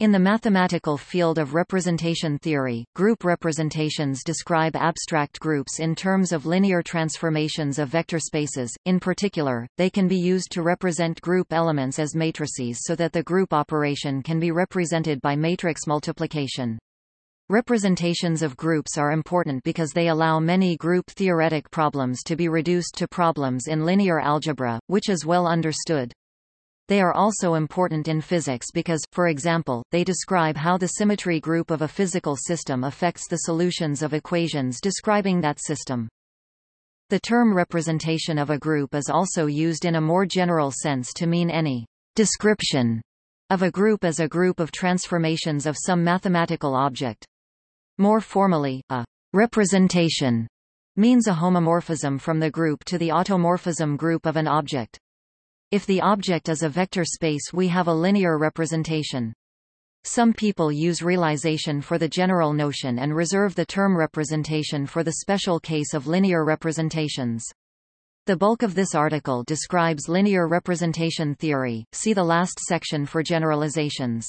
In the mathematical field of representation theory, group representations describe abstract groups in terms of linear transformations of vector spaces. In particular, they can be used to represent group elements as matrices so that the group operation can be represented by matrix multiplication. Representations of groups are important because they allow many group-theoretic problems to be reduced to problems in linear algebra, which is well understood. They are also important in physics because, for example, they describe how the symmetry group of a physical system affects the solutions of equations describing that system. The term representation of a group is also used in a more general sense to mean any description of a group as a group of transformations of some mathematical object. More formally, a representation means a homomorphism from the group to the automorphism group of an object. If the object is a vector space we have a linear representation. Some people use realization for the general notion and reserve the term representation for the special case of linear representations. The bulk of this article describes linear representation theory, see the last section for generalizations.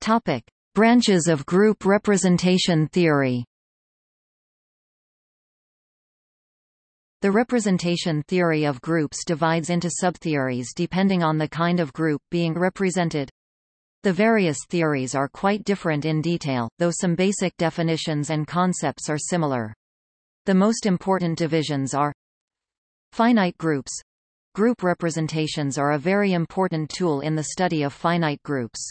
Topic. Branches of group representation theory The representation theory of groups divides into subtheories depending on the kind of group being represented. The various theories are quite different in detail, though some basic definitions and concepts are similar. The most important divisions are Finite groups. Group representations are a very important tool in the study of finite groups.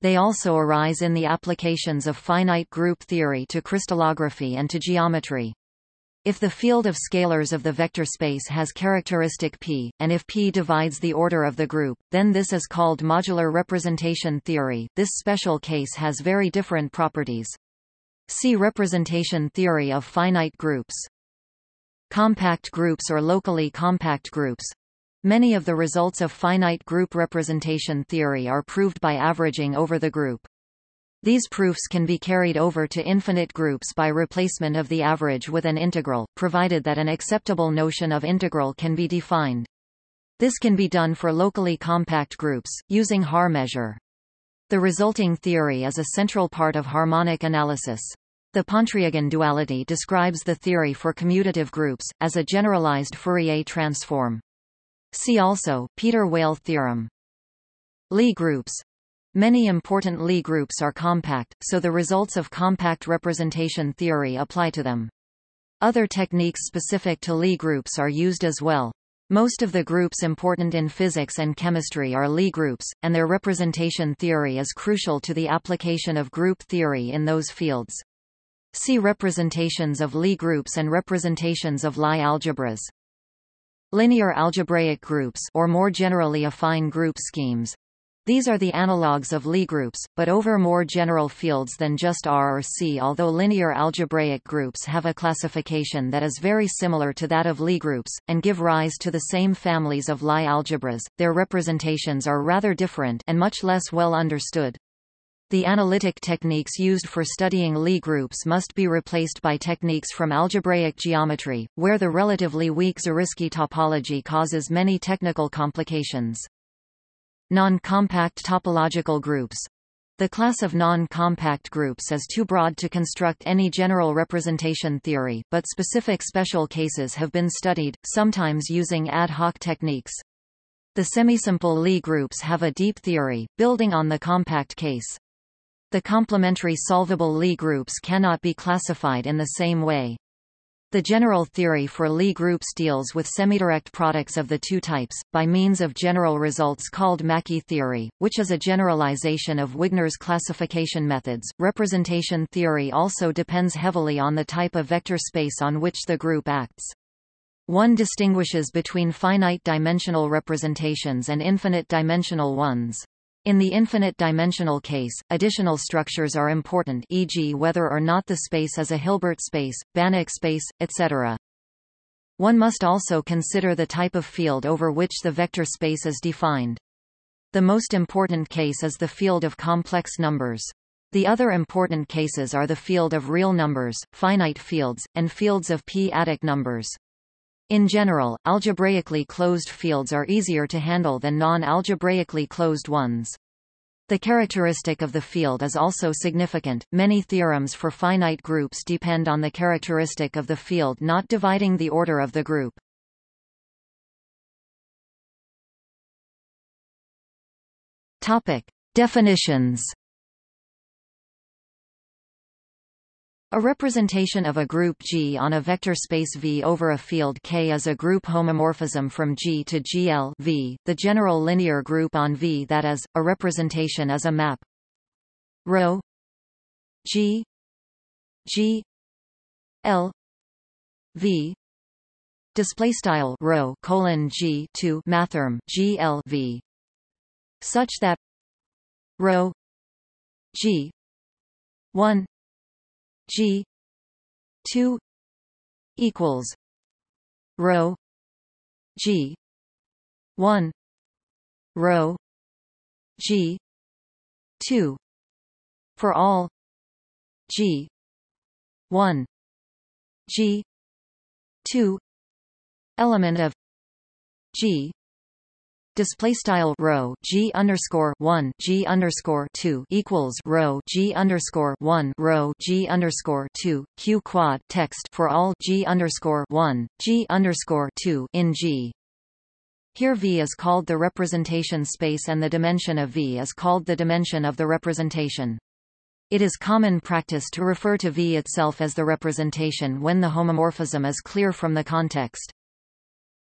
They also arise in the applications of finite group theory to crystallography and to geometry. If the field of scalars of the vector space has characteristic p, and if p divides the order of the group, then this is called modular representation theory. This special case has very different properties. See representation theory of finite groups. Compact groups or locally compact groups. Many of the results of finite group representation theory are proved by averaging over the group. These proofs can be carried over to infinite groups by replacement of the average with an integral, provided that an acceptable notion of integral can be defined. This can be done for locally compact groups, using Haar measure. The resulting theory is a central part of harmonic analysis. The Pontryagin duality describes the theory for commutative groups, as a generalized Fourier transform. See also, Peter-Weyl theorem. Lie groups Many important Lie groups are compact, so the results of compact representation theory apply to them. Other techniques specific to Lie groups are used as well. Most of the groups important in physics and chemistry are Lie groups, and their representation theory is crucial to the application of group theory in those fields. See representations of Lie groups and representations of Lie algebras. Linear algebraic groups or more generally affine group schemes these are the analogues of Lie groups, but over more general fields than just R or C although linear algebraic groups have a classification that is very similar to that of Lie groups, and give rise to the same families of Lie algebras, their representations are rather different and much less well understood. The analytic techniques used for studying Lie groups must be replaced by techniques from algebraic geometry, where the relatively weak Zariski topology causes many technical complications. Non-compact topological groups the class of non-compact groups is too broad to construct any general representation theory, but specific special cases have been studied, sometimes using ad hoc techniques. The semisimple Lie groups have a deep theory, building on the compact case. The complementary solvable Lie groups cannot be classified in the same way. The general theory for Lie groups deals with semidirect products of the two types, by means of general results called Mackey theory, which is a generalization of Wigner's classification methods. Representation theory also depends heavily on the type of vector space on which the group acts. One distinguishes between finite-dimensional representations and infinite-dimensional ones. In the infinite-dimensional case, additional structures are important e.g. whether or not the space is a Hilbert space, Banach space, etc. One must also consider the type of field over which the vector space is defined. The most important case is the field of complex numbers. The other important cases are the field of real numbers, finite fields, and fields of p-adic numbers. In general, algebraically closed fields are easier to handle than non-algebraically closed ones. The characteristic of the field is also significant. Many theorems for finite groups depend on the characteristic of the field not dividing the order of the group. Topic: Definitions. A representation of a group G on a vector space V over a field K is a group homomorphism from G to GL v, the general linear group on V that is, a representation is a map. Ρ G G L V. Display style rho colon G to mathrm such that rho G 1 G two equals rho G one rho G two for all G one G two element of G display style rho g underscore one g underscore two equals rho g underscore one rho g underscore two q quad text for all g underscore one g underscore two in G. Here V is called the representation space and the dimension of V is called the dimension of the representation. It is common practice to refer to V itself as the representation when the homomorphism is clear from the context.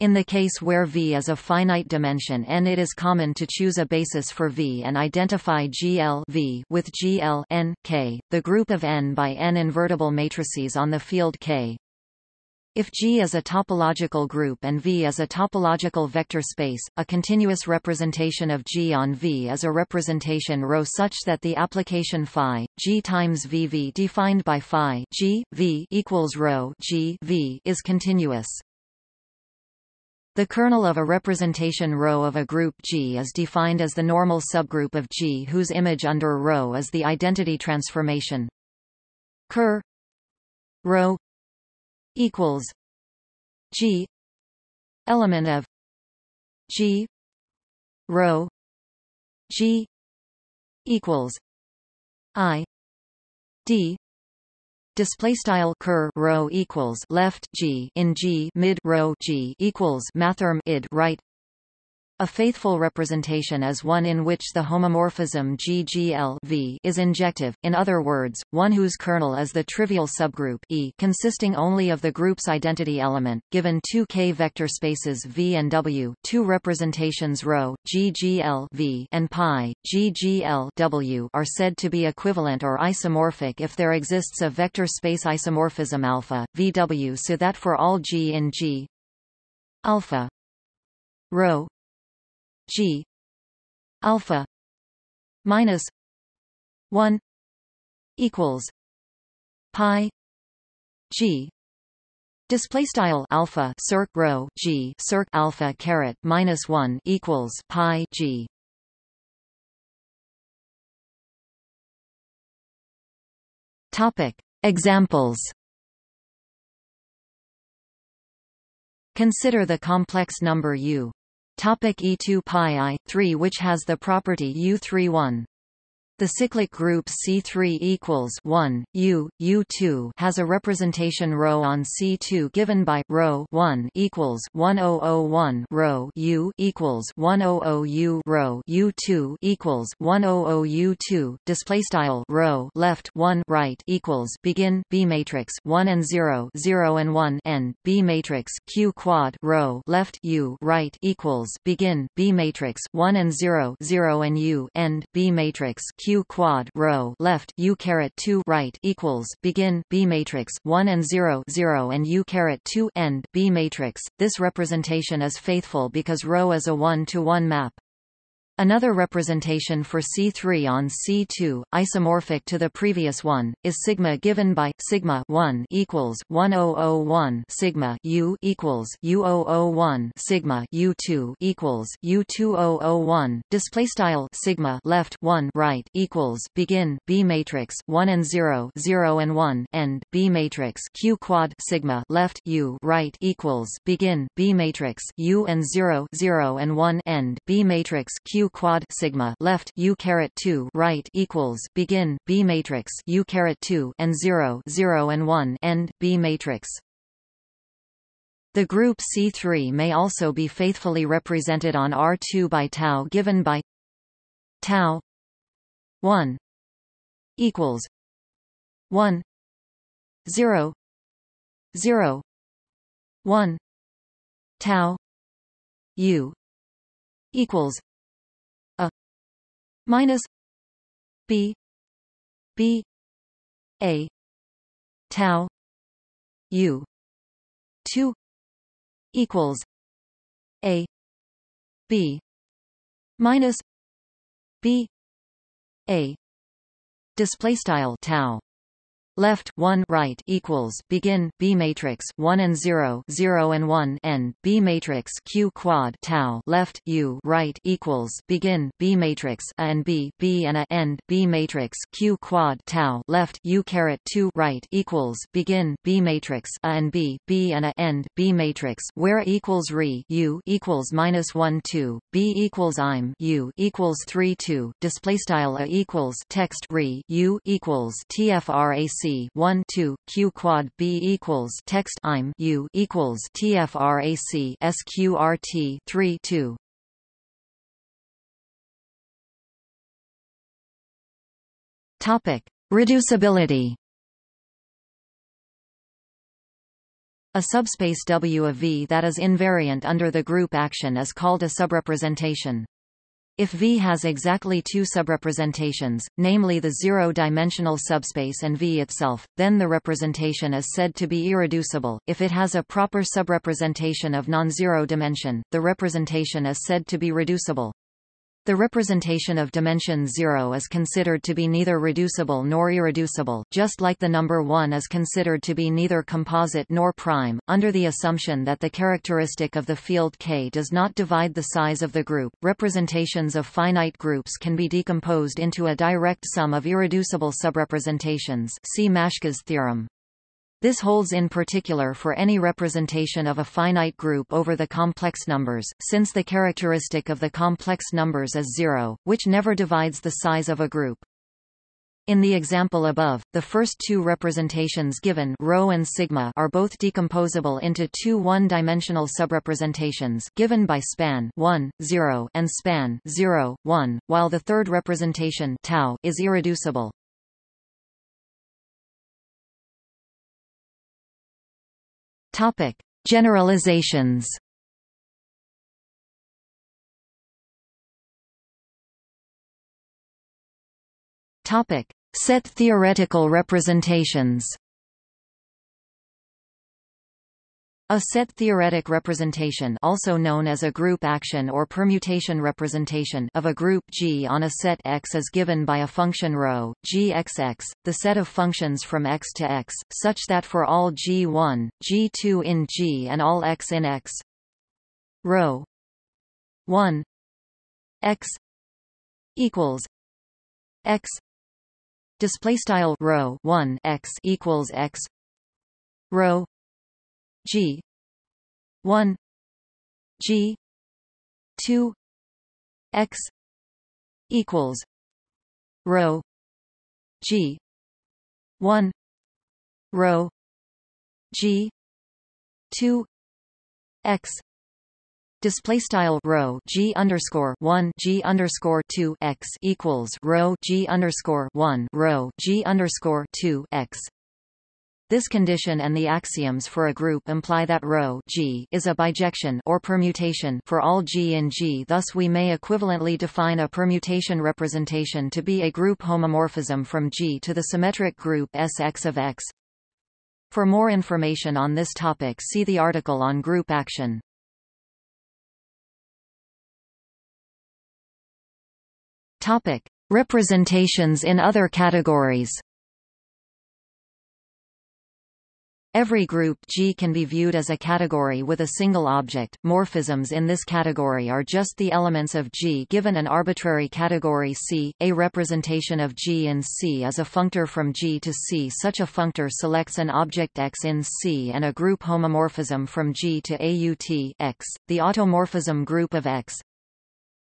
In the case where V is a finite dimension n it is common to choose a basis for V and identify GL v with GL n, K, the group of n by n invertible matrices on the field K. If G is a topological group and V is a topological vector space, a continuous representation of G on V is a representation ρ such that the application phi G times VV defined by phi G V equals ρ G V is continuous. The kernel of a representation ρ of a group G is defined as the normal subgroup of G whose image under ρ is the identity transformation. Ker ρ equals G element of G rho G equals I D display style ker rho equals left g in g mid rho g equals mathrm id right a faithful representation is one in which the homomorphism GGL v is injective, in other words, one whose kernel is the trivial subgroup E consisting only of the group's identity element, given two K vector spaces V and W, two representations ρ, GGL v and pi, GGL w are said to be equivalent or isomorphic if there exists a vector space isomorphism alpha, VW so that for all G in G alpha rho G alpha minus one equals pi G Display style alpha circ rho g circ alpha caret minus one equals pi g. Topic Examples. Consider the complex number u Topic E2 pi i 3 which has the property U31 the cyclic group C3 equals 1 U U2 has a representation rho on C2 given by rho 1 equals 1001 ρ U equals 100 U ρ U2 equals 100 U2 display style rho left 1 right equals begin B matrix 1 and 0 0 and 1 n B matrix Q quad rho left U right equals begin B matrix 1 and 0 0 and U end B matrix Q quad rho left u caret 2 right equals begin b matrix 1 and 0 0 and u caret 2 end b matrix. This representation is faithful because ρ is a one to one map. Another representation for C3 on C2, isomorphic to the previous one, is sigma given by sigma 1 equals 1001 sigma u equals u001 sigma u2 equals u2001. Display style sigma left 1 right equals begin B matrix 1 and 0 0 and 1 end B matrix q quad sigma left u right equals begin B matrix u and 0 0 and 1 end B matrix q quad sigma left u caret 2 right equals begin B matrix u caret 2 and 0 0 and 1 end B matrix. The group C3 may also be faithfully represented on R2 by tau given by tau 1 equals 1 0 0 1 tau u equals minus b b a tau u 2 equals a b minus b a display style tau left 1 right equals begin B matrix 1 and 0 0 and 1 end B matrix Q quad tau left U right equals begin B matrix A and B B and A end B matrix Q quad tau left U caret 2 right equals begin B matrix A and B B and A end B matrix where equals re U equals minus 1 2 B equals I'm U equals 3 2 display style A equals text re U equals TFRAC 1 2 q quad b equals text I'm u equals tfrac sqrt 3 2 Topic: Reducibility. A subspace W of V that is invariant under the group action is called a subrepresentation. If V has exactly two subrepresentations, namely the zero-dimensional subspace and V itself, then the representation is said to be irreducible. If it has a proper subrepresentation of non-zero dimension, the representation is said to be reducible. The representation of dimension 0 is considered to be neither reducible nor irreducible, just like the number 1 is considered to be neither composite nor prime, under the assumption that the characteristic of the field K does not divide the size of the group. Representations of finite groups can be decomposed into a direct sum of irreducible subrepresentations. See Maschke's theorem. This holds in particular for any representation of a finite group over the complex numbers, since the characteristic of the complex numbers is zero, which never divides the size of a group. In the example above, the first two representations given rho and sigma are both decomposable into two one-dimensional subrepresentations given by span 1, 0 and span 0, 1, while the third representation tau is irreducible. Topic: Generalizations. Topic: Set theoretical representations. A set theoretic representation also known as a group action or permutation representation of a group G on a set X is given by a function rho, gxx, the set of functions from X to X, such that for all G1, G2 in G and all X in X, rho 1 X equals X display style rho 1 X equals X rho G. one. G. two. X. equals rho G. one. Rho G. two. X. Display style rho g underscore one g underscore two x equals rho g underscore one rho g underscore two x this condition and the axioms for a group imply that ρ G is a bijection or permutation for all G in G. Thus we may equivalently define a permutation representation to be a group homomorphism from G to the symmetric group Sx of X. For more information on this topic see the article on group action. Topic. Representations in other categories Every group G can be viewed as a category with a single object. Morphisms in this category are just the elements of G given an arbitrary category C. A representation of G in C is a functor from G to C. Such a functor selects an object X in C and a group homomorphism from G to AUT X, the automorphism group of X.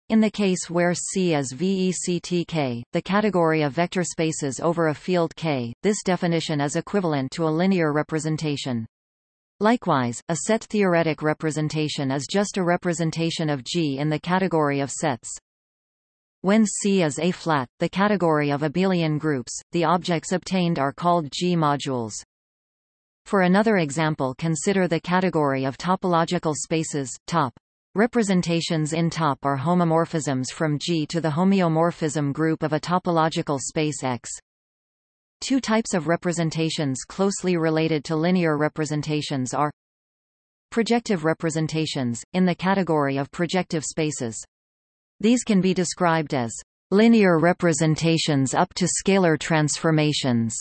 In the case where C is VECTK, the category of vector spaces over a field K, this definition is equivalent to a linear representation. Likewise, a set-theoretic representation is just a representation of G in the category of sets. When C is A-flat, the category of abelian groups, the objects obtained are called G-modules. For another example consider the category of topological spaces, top. Representations in top are homomorphisms from G to the homeomorphism group of a topological space X. Two types of representations closely related to linear representations are projective representations, in the category of projective spaces. These can be described as linear representations up to scalar transformations.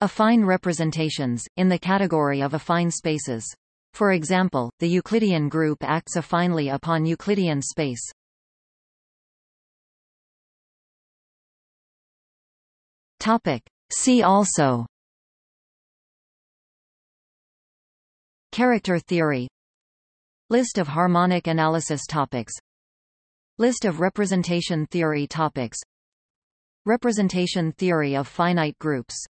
Affine representations, in the category of affine spaces. For example, the Euclidean group acts affinely upon Euclidean space. Topic. See also. Character theory. List of harmonic analysis topics. List of representation theory topics. Representation theory of finite groups